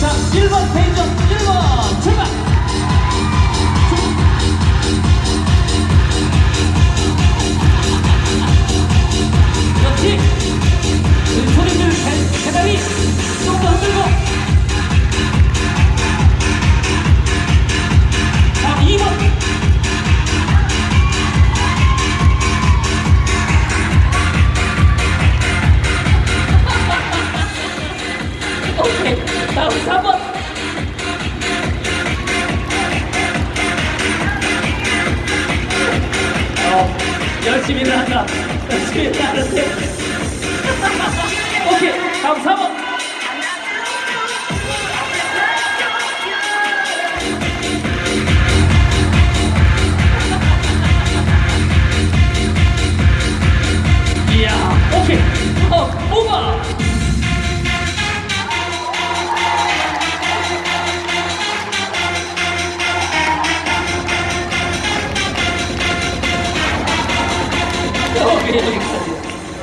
자, 1번 대전 1번 열심히는 한다 열심히는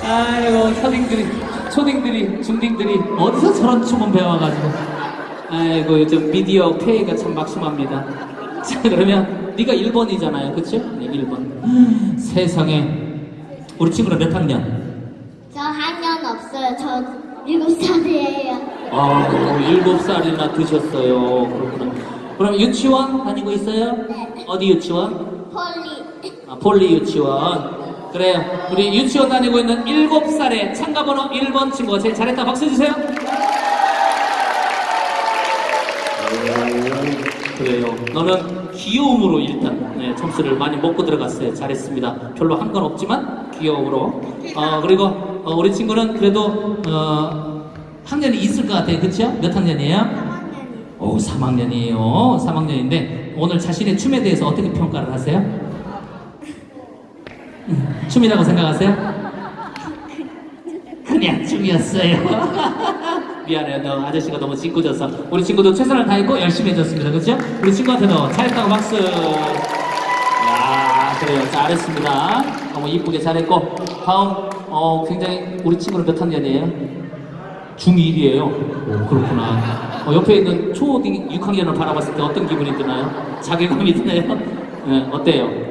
아이고 초딩들이 초딩들이 중딩들이 어디서 저런 춤을 배워가지고 아이고 요즘 미디어 폐해가 참 막심합니다 자 그러면 네가 1번이잖아요 그치? 네 1번 세상에 우리 친구는 몇 학년? 저 학년 없어요. 저 일곱 살이에요. 아 7살이나 드셨어요 그렇구나 그럼 유치원 다니고 있어요? 네. 어디 유치원? 폴리. 아, 폴리 유치원. 그래요. 우리 유치원 다니고 있는 7살의 참가번호 1번 친구가 제일 잘했다. 박수 주세요. 오, 그래요. 너는 귀여움으로 일단 네, 점수를 많이 먹고 들어갔어요. 잘했습니다. 별로 한 건 없지만 귀여움으로. 어, 그리고 어, 우리 친구는 그래도 어, 학년이 있을 것 같아요. 그쵸? 몇 학년이에요? 3학년이. 오, 3학년이에요. 3학년인데 오늘 자신의 춤에 대해서 어떻게 평가를 하세요? 음, 춤이라고 생각하세요? 그냥 춤이었어요. 미안해요. 너 아저씨가 너무 짓궂어서 우리 친구도 최선을 다했고 열심히 해줬습니다. 그렇죠? 우리 친구한테도 잘했다고 박수. 야, 그래요. 잘했습니다. 너무 이쁘게 잘했고 다음 어 굉장히 우리 친구는 몇 학년이에요? 중1이에요. 오, 그렇구나. 어, 옆에 있는 초딩 6학년을 바라봤을 때 어떤 기분이 드나요? 자괴감이 드나요? 네, 어때요?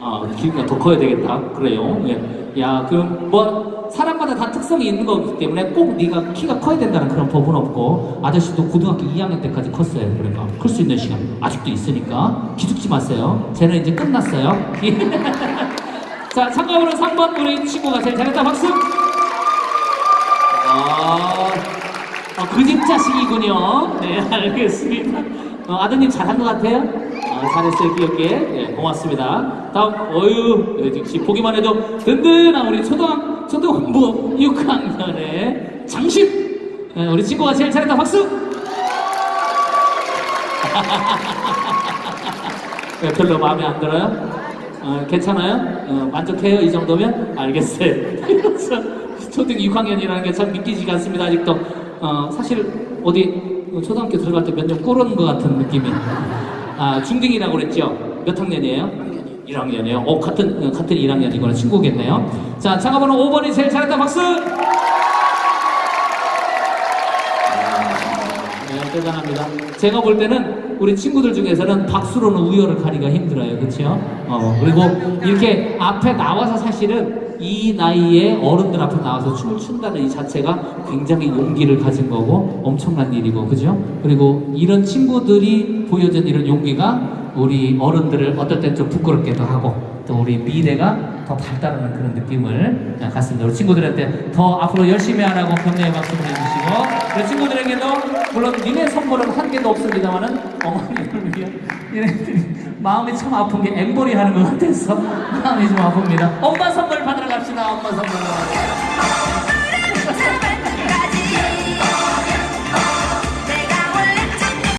아, 키가 더 커야 되겠다. 그래요. 예. 야, 그럼 뭐 사람마다 다 특성이 있는 거기 때문에 꼭 네가 키가 커야 된다는 그런 법은 없고 아저씨도 고등학교 2학년 때까지 컸어요. 그러니까 클 수 있는 시간 아직도 있으니까 기죽지 마세요. 쟤는 이제 끝났어요. 자, 참가번호 3번 우리 친구가 제일 잘했다. 박수. 아, 어, 그집 자식이군요. 네, 알겠습니다. 어, 아드님 잘한 것 같아요? 어, 잘했어요, 귀엽게. 네, 고맙습니다. 다음, 어유, 역시 보기만 해도 든든한 우리 초등, 초등부 6학년의 장심. 네, 우리 친구가 제일 잘했다. 박수! 네, 별로 마음에 안 들어요? 어, 괜찮아요? 어, 만족해요? 이 정도면? 알겠어요. 초등 6학년이라는 게 참 믿기지가 않습니다, 아직도. 어, 사실, 어디, 초등학교 들어갈 때 몇 년 꿇은 것 같은 느낌이. 아, 중등이라고 그랬죠? 몇 학년이에요? 1학년이에요. 어, 같은, 어, 같은 1학년이거나 친구겠네요. 자, 참가번호 5번이 제일 잘했다, 박수! 네, 대단합니다. 제가 볼 때는 우리 친구들 중에서는 박수로는 우열을 가리기가 힘들어요. 그렇죠? 어, 그리고 이렇게 앞에 나와서 사실은 이 나이에 어른들 앞에 나와서 춤을 춘다는 이 자체가 굉장히 용기를 가진 거고 엄청난 일이고 그죠? 그리고 이런 친구들이 보여준 이런 용기가 우리 어른들을 어떨 땐 좀 부끄럽게도 하고 또 우리 미래가 더 발달하는 그런 느낌을 갖습니다. 우리 친구들한테 더 앞으로 열심히 하라고 격려의 박수 보내주시고 우리 친구들에게도 물론 니네 선물은 한 개도 없습니다만은 어머님을 위해 얘네들이 마음이 참 아픈 게 앵벌이 하는 것 같아서 마음이 좀 아픕니다. 엄마 선물 karşına alma zamanı.